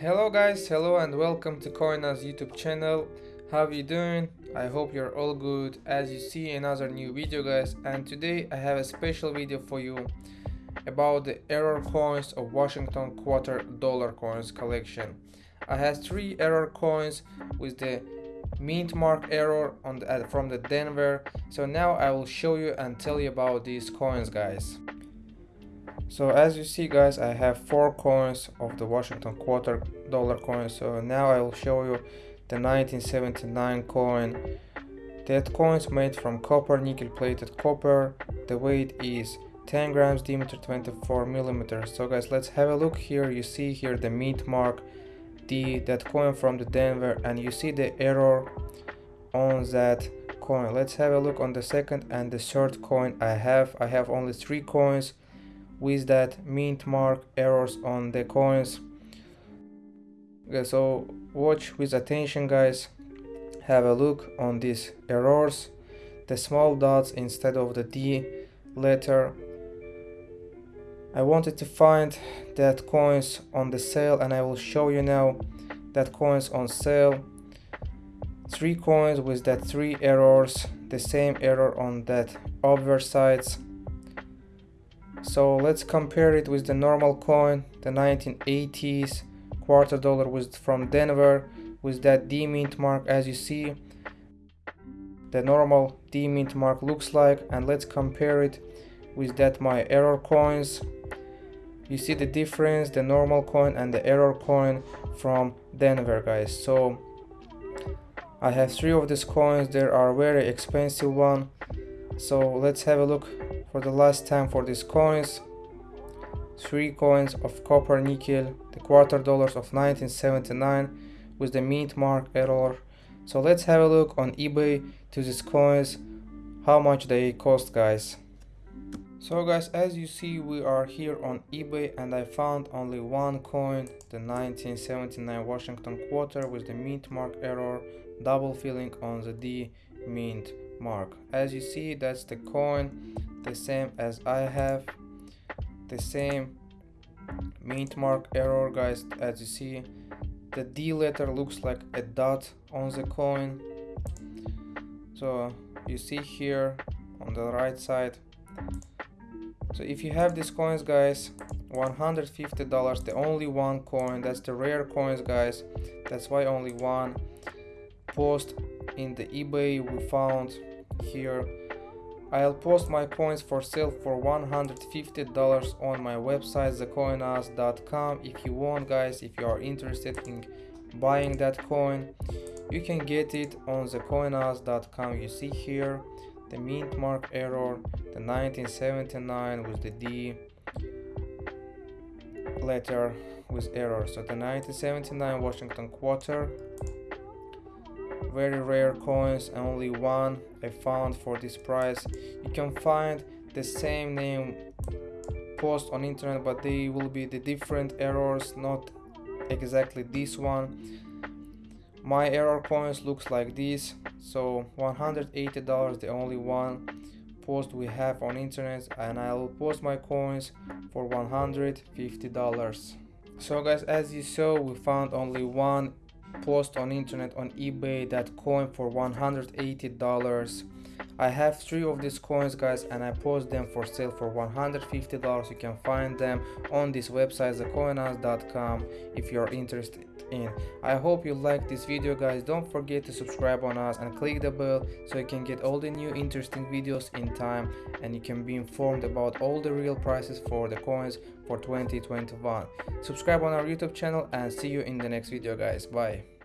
Hello guys, hello and welcome to Coinaz YouTube channel. How you doing? I hope you're all good. As you see another new video guys and today I have a special video for you about the error coins of Washington quarter dollar coins collection. I have three error coins with the mint mark error on the, from the Denver. So now I will show you and tell you about these coins guys. So as you see guys, I have four coins of the Washington quarter dollar coin. So now I will show you the 1979 coin. That coin is made from copper, nickel plated copper. The weight is 10 grams diameter 24 millimeters. So guys, let's have a look here. You see here the mint mark, the that coin from the Denver, and you see the error on that coin. Let's have a look on the second and the third coin I have. I have only three coins with that mint mark errors on the coins. Okay so watch with attention guys. Have a look on these errors. The small dots instead of the D letter. I wanted to find that coins on the sale and I will show you now that coins on sale. Three coins with that three errors. The same error on that other sides so let's compare it with the normal coin the 1980s quarter dollar was from denver with that d mint mark as you see the normal d mint mark looks like and let's compare it with that my error coins. You see the difference the normal coin and the error coin from denver guys. So i have three of these coins. There are very expensive one. So let's have a look for the last time for these coins. Three coins of copper nickel the quarter dollars of 1979 with the mint mark error. So let's have a look on ebay to these coins how much they cost guys. So guys as you see we are here on ebay and i found only one coin the 1979 washington quarter with the mint mark error double filling on the d mint mark. As you see that's the coin the same as I have the same mint mark error guys. As you see the D letter looks like a dot on the coin. So you see here on the right side. So if you have these coins guys 150 dollars the only one coin. That's the rare coins guys. That's why only one post in the ebay we found here I'll post my coins for sale for $150 on my website thecoinaz.com if you want guys if you are interested in buying that coin you can get it on thecoinaz.com you see here the mint mark error the 1979 with the D letter with error. So the 1979 Washington quarter very rare coins only one I found for this price. You can find the same name post on internet but they will be the different errors not exactly this one. My error coins looks like this. So 180 dollars the only one post we have on internet and I will post my coins for 150 dollars. So guys as you saw we found only one post on internet on ebay that coin for 180 dollars i have three of these coins guys and i post them for sale for 150 dollars. You can find them on this website thecoinaz.com if you're interested in. I hope you like this video guys. Don't forget to subscribe on us and click the bell so you can get all the new interesting videos in time and you can be informed about all the real prices for the coins for 2021 subscribe on our youtube channel and see you in the next video guys. Bye